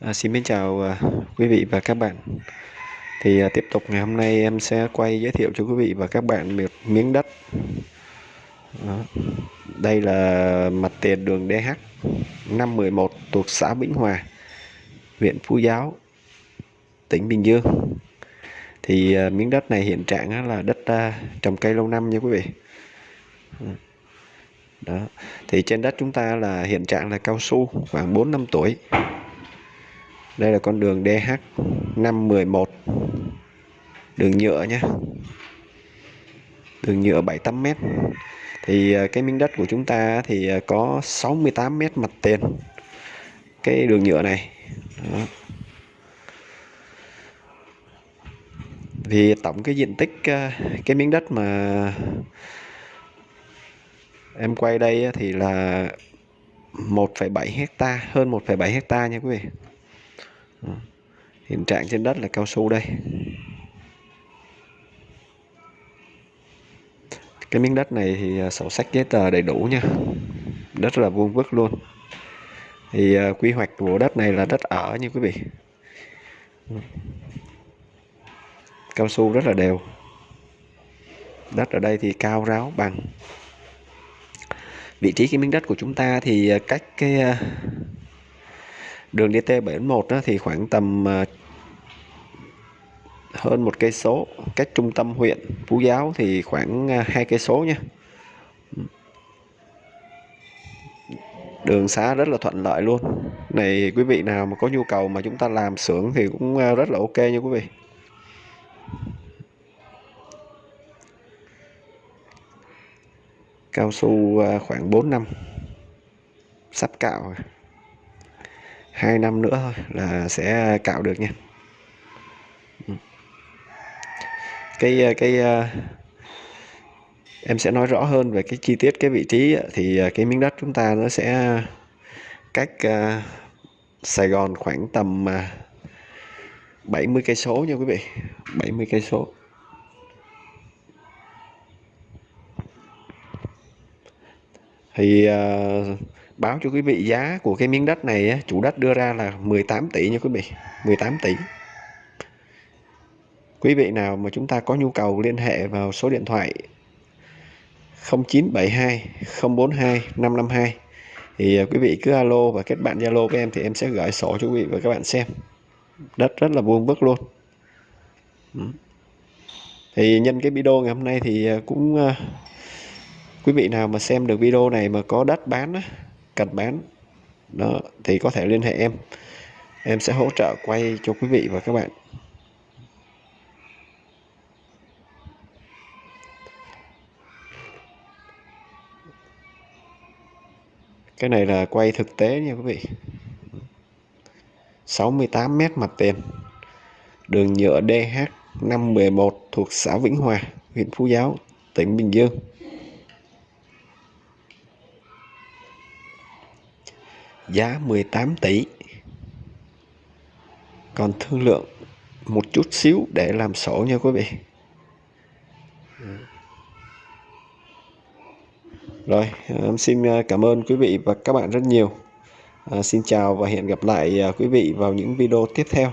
À, xin mến chào à, quý vị và các bạn. Thì à, tiếp tục ngày hôm nay em sẽ quay giới thiệu cho quý vị và các bạn một miếng đất. Đó. Đây là mặt tiền đường DH 511 thuộc xã Vĩnh Hòa, huyện Phú Giáo, tỉnh Bình Dương. Thì à, miếng đất này hiện trạng là đất à, trồng cây lâu năm nha quý vị. Đó. Thì trên đất chúng ta là hiện trạng là cao su khoảng 4 năm tuổi đây là con đường DH 511 đường nhựa nhé đường nhựa 7-8 thì à, cái miếng đất của chúng ta thì à, có 68m mặt tiền. Cái đường nhựa này. Đó. thì tổng cái diện tích à, cái miếng đất mà em quay đây thì là 1,7 hecta hơn 1,7 hecta nha quý vị. Ừ. hiện trạng trên đất là cao su đây. Cái miếng đất này thì à, sổ sách giấy tờ đầy đủ nha. Đất là vuông vức luôn. Thì à, quy hoạch của đất này là đất ở như quý vị. Cao su rất là đều. Đất ở đây thì cao ráo bằng. Vị trí cái miếng đất của chúng ta thì à, cách cái đường DT71 đó thì khoảng tầm à, hơn một cây số, cách trung tâm huyện Phú Giáo thì khoảng à, hai cây số nha. Đường xá rất là thuận lợi luôn. Này, quý vị nào mà có nhu cầu mà chúng ta làm xưởng thì cũng à, rất là ok nha quý vị. Cao su khoảng 4 năm. Sắp cạo rồi hai năm nữa thôi là sẽ cạo được nha. Ừ. Cái ờ, cái ờ, em sẽ nói rõ hơn về cái chi tiết, cái vị trí thì ờ, cái miếng đất chúng ta nó sẽ cách Sài Gòn khoảng tầm 70 cây số nha quý vị 70 cây số. Thì uh, báo cho quý vị giá của cái miếng đất này chủ đất đưa ra là 18 tỷ nha quý vị 18 tỷ. Quý vị nào mà chúng ta có nhu cầu liên hệ vào số điện thoại 0972 042 552 thì ờ, quý vị cứ alo và kết bạn Zalo với em thì em sẽ gửi sổ cho quý vị và các bạn xem. Đất rất là vuông vức luôn. Thì nhân cái video ngày hôm nay thì ờ, cũng quý vị nào mà xem được video này mà có đất bán á, cần bán đó thì có thể liên hệ em. Em sẽ hỗ trợ quay cho quý vị và các bạn. Cái này là quay thực tế nha quý vị. 68 mét mặt tiền. Đường nhựa DH 511 thuộc xã Vĩnh Hòa huyện Phú Giáo tỉnh Bình Dương. Giá 18 tỷ. Còn thương lượng một chút xíu để làm sổ nha quý vị. Rồi em xin à, cảm ơn quý vị và các bạn rất nhiều. À, xin chào và hẹn gặp lại à, quý vị vào những video tiếp theo.